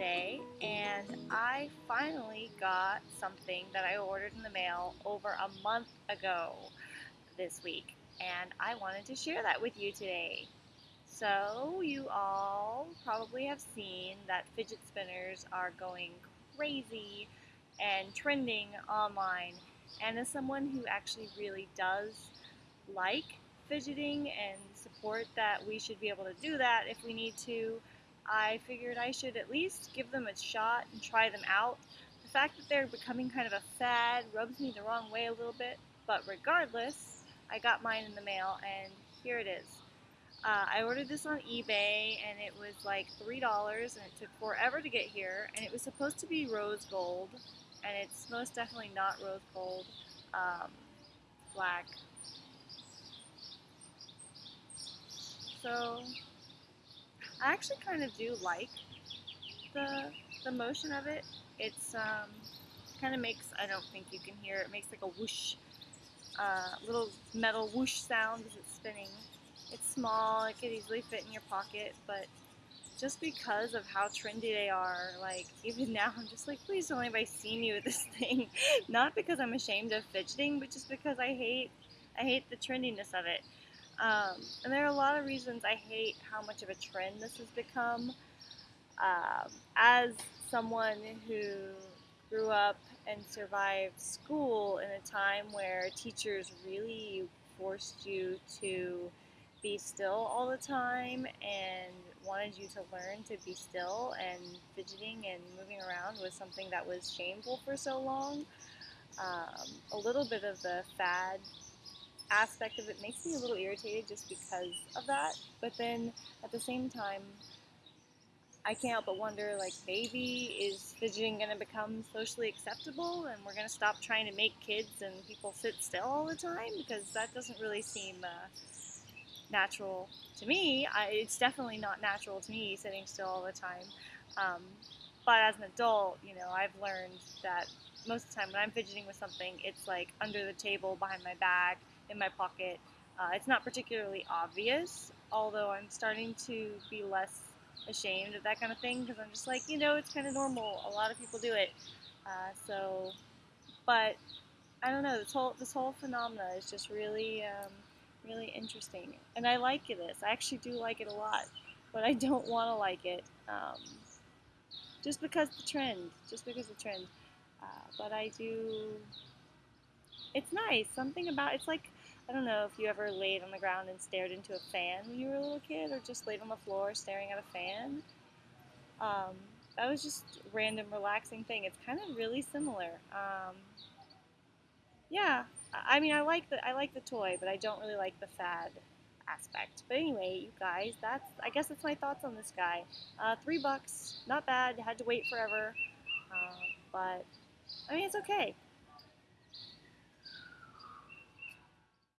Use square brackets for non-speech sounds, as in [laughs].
today and I finally got something that I ordered in the mail over a month ago this week and I wanted to share that with you today. So you all probably have seen that fidget spinners are going crazy and trending online and as someone who actually really does like fidgeting and support that we should be able to do that if we need to, I figured I should at least give them a shot and try them out. The fact that they're becoming kind of a fad rubs me the wrong way a little bit, but regardless, I got mine in the mail and here it is. Uh, I ordered this on eBay and it was like $3 and it took forever to get here and it was supposed to be rose gold and it's most definitely not rose gold, um, black. So I actually kind of do like the the motion of it. It's um, kind of makes I don't think you can hear it makes like a whoosh, uh, little metal whoosh sound as it's spinning. It's small. It could easily fit in your pocket, but just because of how trendy they are, like [laughs] even now, I'm just like, please don't anybody see me with this [laughs] thing. Not because I'm ashamed of fidgeting, but just because I hate I hate the trendiness of it. Um, and there are a lot of reasons I hate how much of a trend this has become. Um, as someone who grew up and survived school in a time where teachers really forced you to be still all the time and wanted you to learn to be still and fidgeting and moving around was something that was shameful for so long. Um, a little bit of the fad aspect of it makes me a little irritated just because of that. But then at the same time, I can't help but wonder like maybe is fidgeting going to become socially acceptable and we're going to stop trying to make kids and people sit still all the time because that doesn't really seem uh, natural to me. I, it's definitely not natural to me sitting still all the time. Um, but as an adult, you know, I've learned that most of the time when I'm fidgeting with something, it's like under the table, behind my back, in my pocket. Uh, it's not particularly obvious, although I'm starting to be less ashamed of that kind of thing because I'm just like, you know, it's kind of normal. A lot of people do it. Uh, so, but I don't know. This whole this whole phenomena is just really, um, really interesting, and I like this. I actually do like it a lot, but I don't want to like it um, just because the trend, just because the trend. Uh, but I do. It's nice. Something about it's like I don't know if you ever laid on the ground and stared into a fan when you were a little kid, or just laid on the floor staring at a fan. Um, that was just random, relaxing thing. It's kind of really similar. Um, yeah, I mean, I like the I like the toy, but I don't really like the fad aspect. But anyway, you guys, that's I guess that's my thoughts on this guy. Uh, three bucks, not bad. Had to wait forever, uh, but I mean, it's okay.